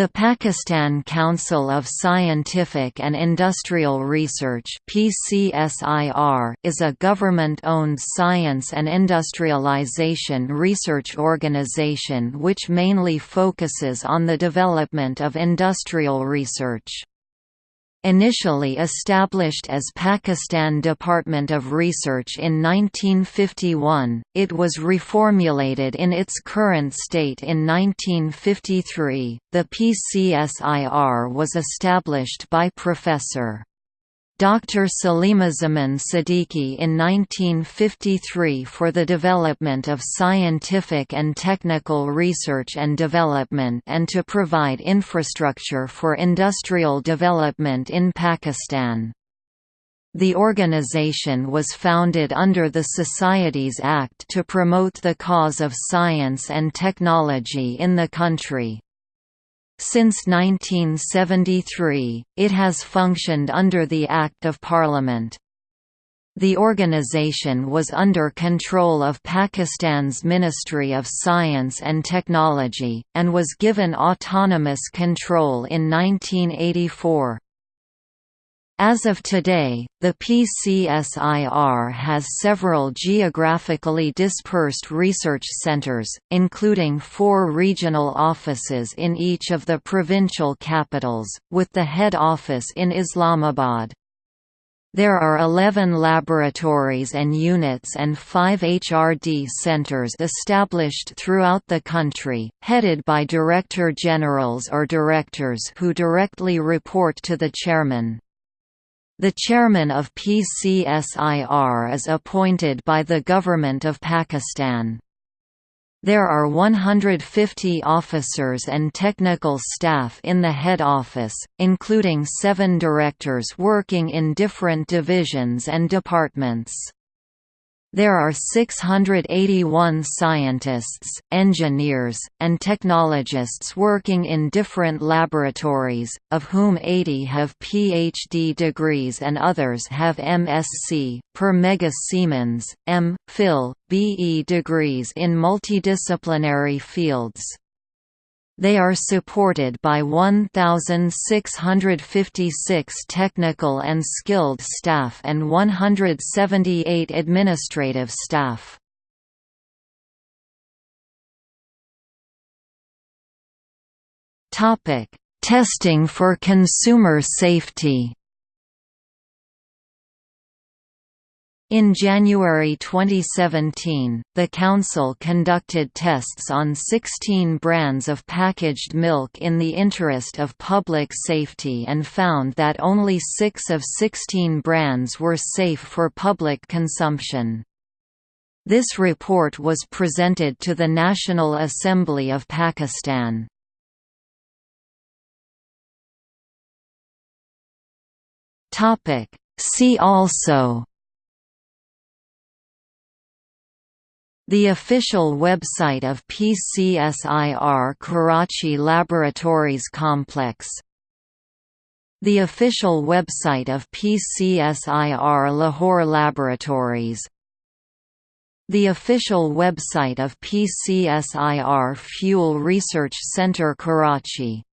The Pakistan Council of Scientific and Industrial Research (PCSIR) is a government-owned science and industrialization research organization which mainly focuses on the development of industrial research. Initially established as Pakistan Department of Research in 1951, it was reformulated in its current state in 1953. The PCSIR was established by Professor Dr. Salimuzzaman Siddiqui in 1953 for the development of scientific and technical research and development and to provide infrastructure for industrial development in Pakistan. The organization was founded under the Societies Act to promote the cause of science and technology in the country. Since 1973, it has functioned under the Act of Parliament. The organization was under control of Pakistan's Ministry of Science and Technology, and was given autonomous control in 1984. As of today, the PCSIR has several geographically dispersed research centers, including four regional offices in each of the provincial capitals, with the head office in Islamabad. There are 11 laboratories and units and 5 HRD centers established throughout the country, headed by Director Generals or Directors who directly report to the Chairman. The chairman of PCSIR is appointed by the Government of Pakistan. There are 150 officers and technical staff in the head office, including seven directors working in different divisions and departments. There are 681 scientists, engineers, and technologists working in different laboratories, of whom 80 have PhD degrees and others have MSc, per Mega Siemens, M. Phil, BE degrees in multidisciplinary fields. They are supported by 1,656 technical and skilled staff and 178 administrative staff. Testing for consumer safety In January 2017, the Council conducted tests on 16 brands of packaged milk in the interest of public safety and found that only six of 16 brands were safe for public consumption. This report was presented to the National Assembly of Pakistan. See also The official website of PCSIR Karachi Laboratories Complex. The official website of PCSIR Lahore Laboratories. The official website of PCSIR Fuel Research Centre Karachi